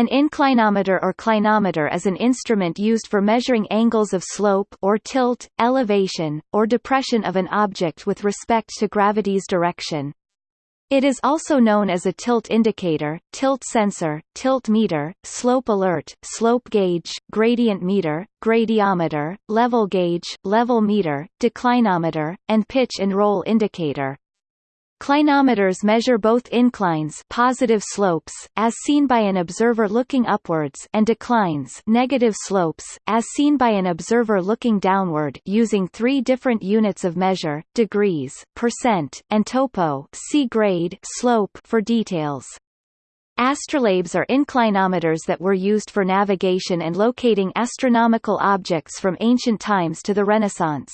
An inclinometer or clinometer is an instrument used for measuring angles of slope or tilt, elevation, or depression of an object with respect to gravity's direction. It is also known as a tilt indicator, tilt sensor, tilt meter, slope alert, slope gauge, gradient meter, gradiometer, level gauge, level meter, declinometer, and pitch and roll indicator. Clinometers measure both inclines positive slopes, as seen by an observer looking upwards and declines negative slopes, as seen by an observer looking downward using three different units of measure, degrees, percent, and topo see grade slope for details. Astrolabes are inclinometers that were used for navigation and locating astronomical objects from ancient times to the Renaissance.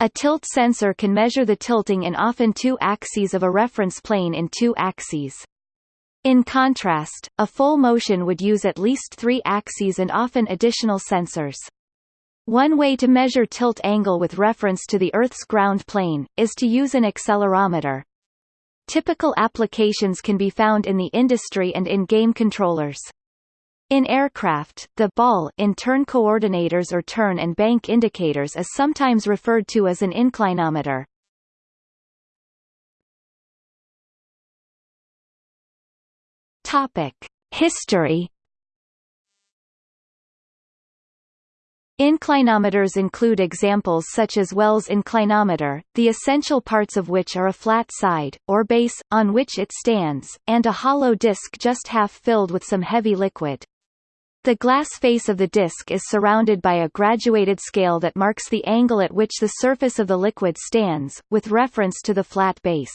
A tilt sensor can measure the tilting in often two axes of a reference plane in two axes. In contrast, a full motion would use at least three axes and often additional sensors. One way to measure tilt angle with reference to the Earth's ground plane, is to use an accelerometer. Typical applications can be found in the industry and in game controllers. In aircraft, the ball in turn coordinators or turn and bank indicators is sometimes referred to as an inclinometer. Topic: History Inclinometers include examples such as Wells' inclinometer, the essential parts of which are a flat side, or base, on which it stands, and a hollow disc just half filled with some heavy liquid. The glass face of the disc is surrounded by a graduated scale that marks the angle at which the surface of the liquid stands, with reference to the flat base.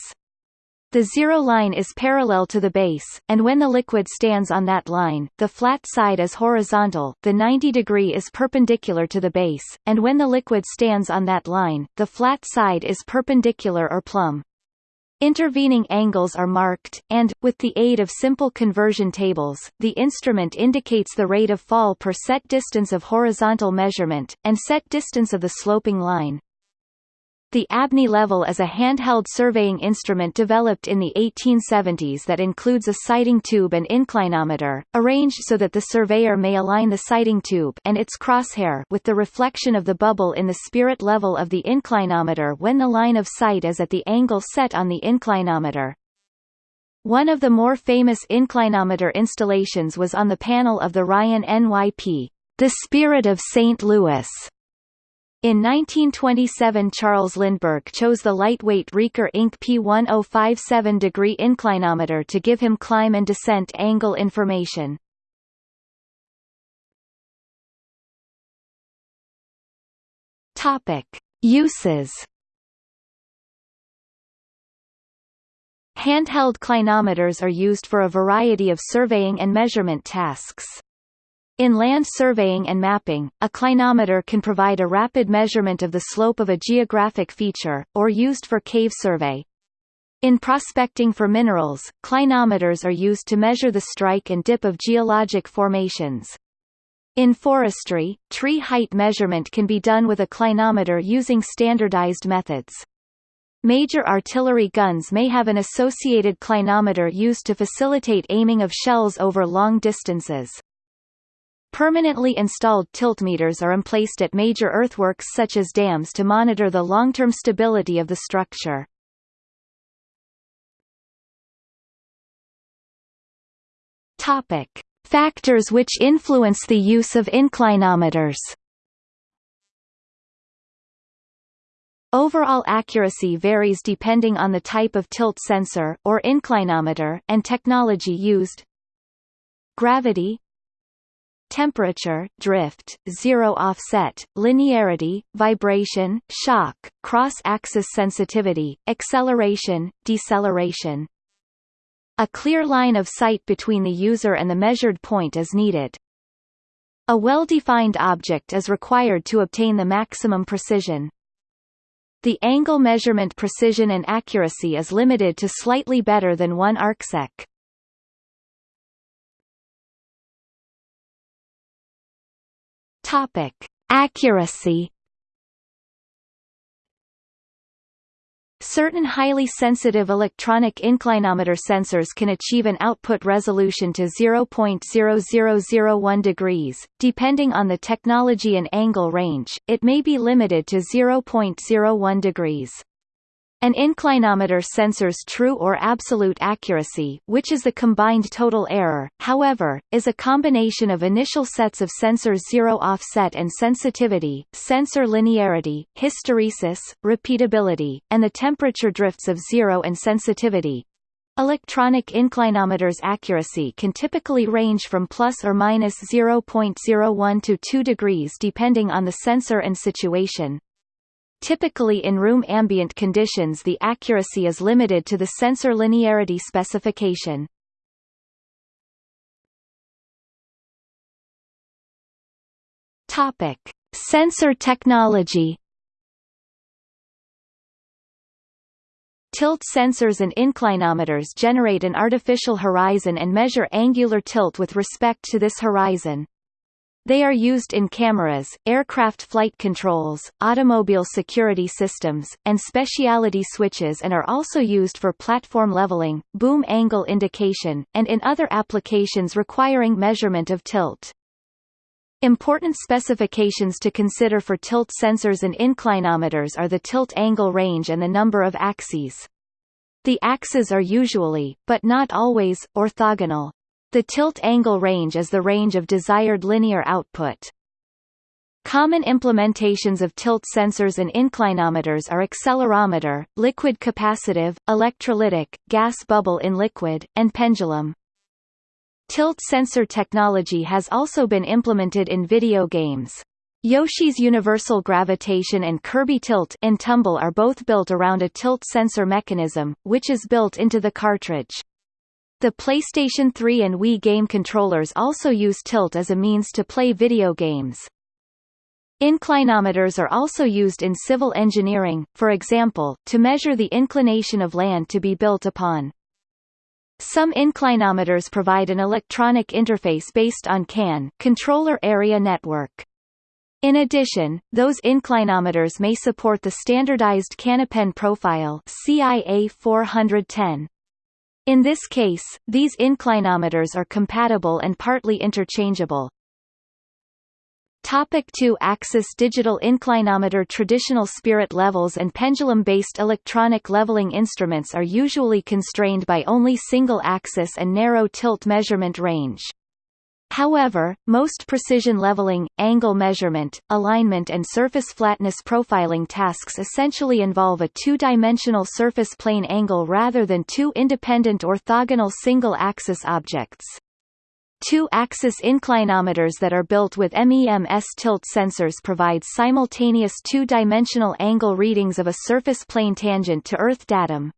The zero line is parallel to the base, and when the liquid stands on that line, the flat side is horizontal, the 90 degree is perpendicular to the base, and when the liquid stands on that line, the flat side is perpendicular or plumb. Intervening angles are marked, and, with the aid of simple conversion tables, the instrument indicates the rate of fall per set distance of horizontal measurement, and set distance of the sloping line. The Abney level is a handheld surveying instrument developed in the 1870s that includes a sighting tube and inclinometer, arranged so that the surveyor may align the sighting tube and its crosshair with the reflection of the bubble in the spirit level of the inclinometer when the line of sight is at the angle set on the inclinometer. One of the more famous inclinometer installations was on the panel of the Ryan NYP, The Spirit of St. Louis, in 1927 Charles Lindbergh chose the lightweight Rieker Inc. P1057 degree inclinometer to give him climb and descent angle information. Topic. Uses Handheld clinometers are used for a variety of surveying and measurement tasks. In land surveying and mapping, a clinometer can provide a rapid measurement of the slope of a geographic feature, or used for cave survey. In prospecting for minerals, clinometers are used to measure the strike and dip of geologic formations. In forestry, tree height measurement can be done with a clinometer using standardized methods. Major artillery guns may have an associated clinometer used to facilitate aiming of shells over long distances. Permanently installed tiltmeters are emplaced at major earthworks such as dams to monitor the long-term stability of the structure. Topic. Factors which influence the use of inclinometers Overall accuracy varies depending on the type of tilt sensor, or inclinometer, and technology used. Gravity, temperature, drift, zero offset, linearity, vibration, shock, cross-axis sensitivity, acceleration, deceleration. A clear line of sight between the user and the measured point is needed. A well-defined object is required to obtain the maximum precision. The angle measurement precision and accuracy is limited to slightly better than 1 arcsec. Topic: Accuracy. Certain highly sensitive electronic inclinometer sensors can achieve an output resolution to 0.0001 degrees. Depending on the technology and angle range, it may be limited to 0.01 degrees. An inclinometer sensor's true or absolute accuracy which is the combined total error, however, is a combination of initial sets of sensors zero offset and sensitivity, sensor linearity, hysteresis, repeatability, and the temperature drifts of zero and sensitivity. Electronic inclinometers accuracy can typically range from plus or minus 0.01 to 2 degrees depending on the sensor and situation. Typically in room ambient conditions the accuracy is limited to the sensor linearity specification. Topic: Sensor technology. Tilt sensors and inclinometers generate an artificial horizon and measure angular tilt with respect to this horizon. They are used in cameras, aircraft flight controls, automobile security systems, and specialty switches and are also used for platform leveling, boom angle indication, and in other applications requiring measurement of tilt. Important specifications to consider for tilt sensors and inclinometers are the tilt angle range and the number of axes. The axes are usually, but not always, orthogonal. The tilt angle range is the range of desired linear output. Common implementations of tilt sensors and inclinometers are accelerometer, liquid capacitive, electrolytic, gas bubble in liquid, and pendulum. Tilt sensor technology has also been implemented in video games. Yoshi's Universal Gravitation and Kirby Tilt and Tumble are both built around a tilt sensor mechanism, which is built into the cartridge. The PlayStation 3 and Wii game controllers also use tilt as a means to play video games. Inclinometers are also used in civil engineering, for example, to measure the inclination of land to be built upon. Some inclinometers provide an electronic interface based on CAN controller area network. In addition, those inclinometers may support the standardized CANopen profile CIA 410. In this case, these inclinometers are compatible and partly interchangeable. Topic 2-axis digital inclinometer Traditional spirit levels and pendulum-based electronic leveling instruments are usually constrained by only single-axis and narrow tilt measurement range. However, most precision leveling, angle measurement, alignment and surface flatness profiling tasks essentially involve a two-dimensional surface plane angle rather than two independent orthogonal single-axis objects. Two-axis inclinometers that are built with MEMS tilt sensors provide simultaneous two-dimensional angle readings of a surface plane tangent to Earth datum.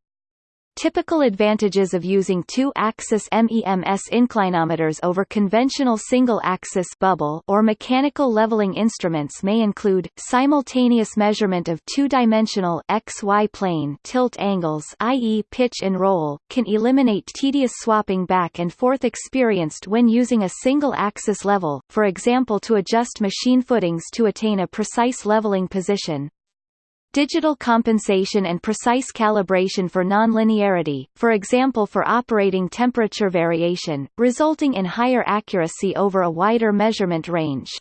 Typical advantages of using two-axis MEMS inclinometers over conventional single-axis bubble or mechanical leveling instruments may include simultaneous measurement of two-dimensional XY plane tilt angles i.e. pitch and roll, can eliminate tedious swapping back and forth experienced when using a single-axis level, for example to adjust machine footings to attain a precise leveling position. Digital compensation and precise calibration for nonlinearity, for example for operating temperature variation, resulting in higher accuracy over a wider measurement range.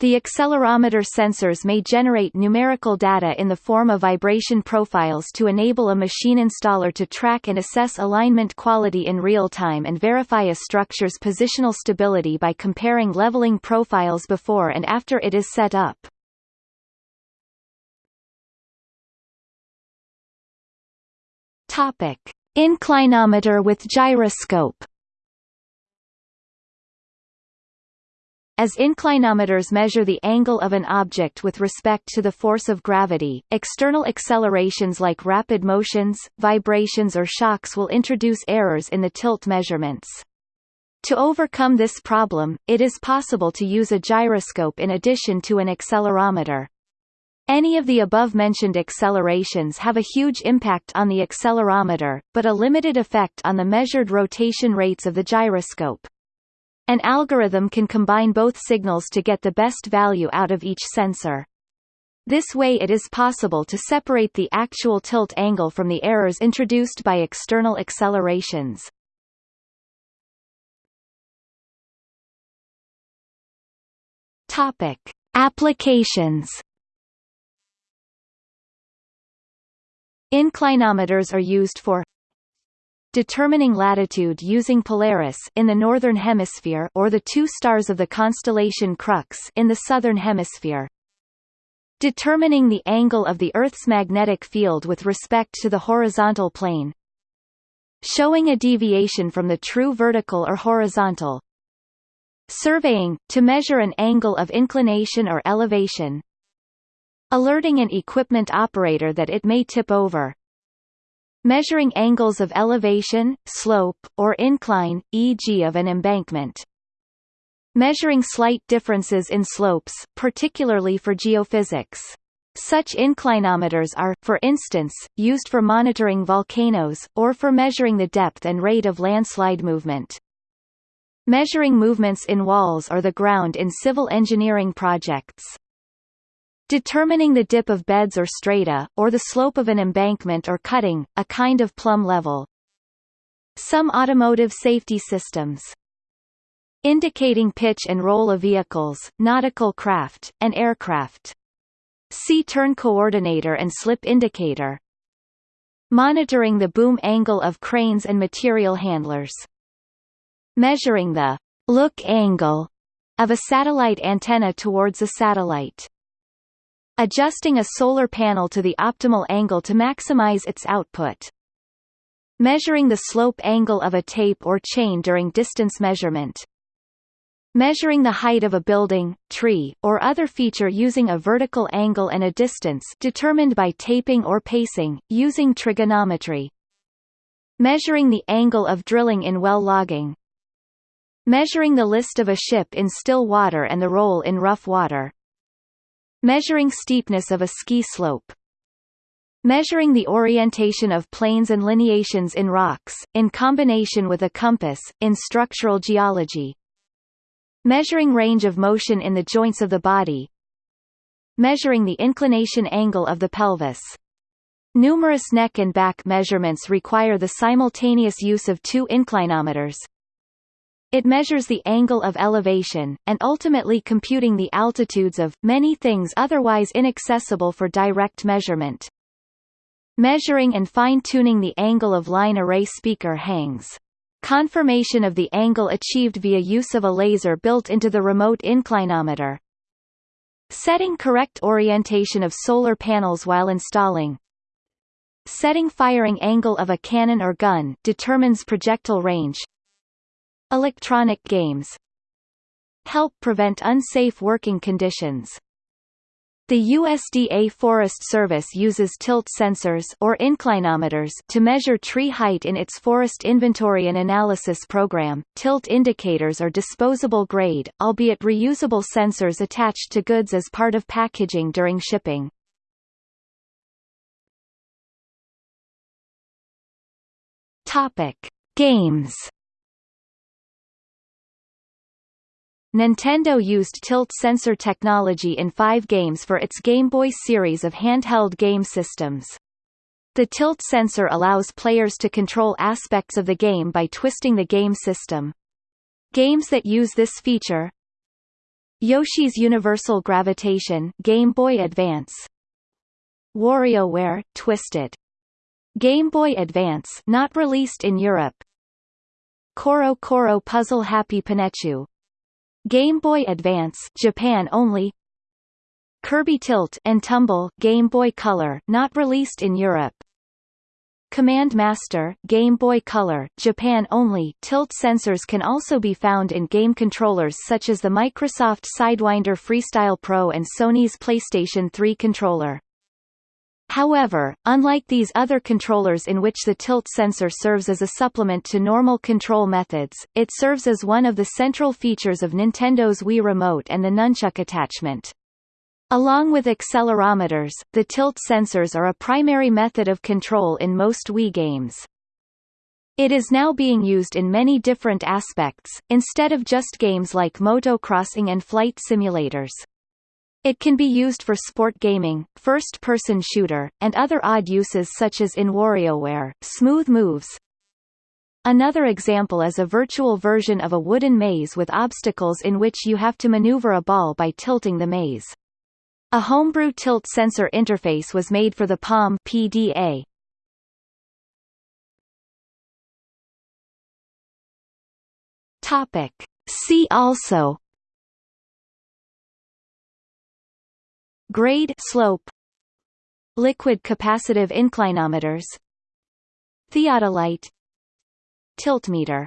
The accelerometer sensors may generate numerical data in the form of vibration profiles to enable a machine installer to track and assess alignment quality in real time and verify a structure's positional stability by comparing leveling profiles before and after it is set up. Topic: Inclinometer with gyroscope. As inclinometers measure the angle of an object with respect to the force of gravity, external accelerations like rapid motions, vibrations or shocks will introduce errors in the tilt measurements. To overcome this problem, it is possible to use a gyroscope in addition to an accelerometer. Any of the above-mentioned accelerations have a huge impact on the accelerometer, but a limited effect on the measured rotation rates of the gyroscope. An algorithm can combine both signals to get the best value out of each sensor. This way it is possible to separate the actual tilt angle from the errors introduced by external accelerations. Topic: Applications. Inclinometers are used for determining latitude using Polaris in the northern hemisphere or the two stars of the constellation Crux in the southern hemisphere. Determining the angle of the Earth's magnetic field with respect to the horizontal plane. Showing a deviation from the true vertical or horizontal. Surveying, to measure an angle of inclination or elevation. Alerting an equipment operator that it may tip over. Measuring angles of elevation, slope, or incline, e.g. of an embankment measuring slight differences in slopes, particularly for geophysics. Such inclinometers are, for instance, used for monitoring volcanoes, or for measuring the depth and rate of landslide movement. Measuring movements in walls or the ground in civil engineering projects. Determining the dip of beds or strata, or the slope of an embankment or cutting, a kind of plumb level. Some automotive safety systems indicating pitch and roll of vehicles, nautical craft, and aircraft. See turn coordinator and slip indicator. Monitoring the boom angle of cranes and material handlers. Measuring the look angle of a satellite antenna towards a satellite. Adjusting a solar panel to the optimal angle to maximize its output. Measuring the slope angle of a tape or chain during distance measurement. Measuring the height of a building, tree, or other feature using a vertical angle and a distance determined by taping or pacing, using trigonometry. Measuring the angle of drilling in well logging. Measuring the list of a ship in still water and the roll in rough water. Measuring steepness of a ski slope. Measuring the orientation of planes and lineations in rocks, in combination with a compass, in structural geology. Measuring range of motion in the joints of the body. Measuring the inclination angle of the pelvis. Numerous neck and back measurements require the simultaneous use of two inclinometers. It measures the angle of elevation, and ultimately computing the altitudes of, many things otherwise inaccessible for direct measurement. Measuring and fine-tuning the angle of line array speaker hangs. Confirmation of the angle achieved via use of a laser built into the remote inclinometer. Setting correct orientation of solar panels while installing. Setting firing angle of a cannon or gun determines projectile range. Electronic games help prevent unsafe working conditions. The USDA Forest Service uses tilt sensors or inclinometers to measure tree height in its forest inventory and analysis program. Tilt indicators are disposable grade, albeit reusable sensors attached to goods as part of packaging during shipping. Topic: Games Nintendo used tilt sensor technology in five games for its Game Boy series of handheld game systems. The tilt sensor allows players to control aspects of the game by twisting the game system. Games that use this feature Yoshi's Universal Gravitation Game Boy Advance WarioWare Twisted Game Boy Advance not released in Europe Koro Koro Puzzle Happy Panechu Game Boy Advance Japan only. Kirby Tilt and Tumble Game Boy Color not released in Europe. Command Master Game Boy Color Japan only. Tilt sensors can also be found in game controllers such as the Microsoft Sidewinder Freestyle Pro and Sony's PlayStation 3 controller However, unlike these other controllers in which the tilt sensor serves as a supplement to normal control methods, it serves as one of the central features of Nintendo's Wii Remote and the nunchuk attachment. Along with accelerometers, the tilt sensors are a primary method of control in most Wii games. It is now being used in many different aspects, instead of just games like motocrossing and flight simulators. It can be used for sport gaming, first-person shooter, and other odd uses such as in WarioWare, Smooth Moves. Another example is a virtual version of a wooden maze with obstacles in which you have to maneuver a ball by tilting the maze. A homebrew tilt sensor interface was made for the Palm PDA. Topic. See also Grade slope Liquid capacitive inclinometers Theodolite Tiltmeter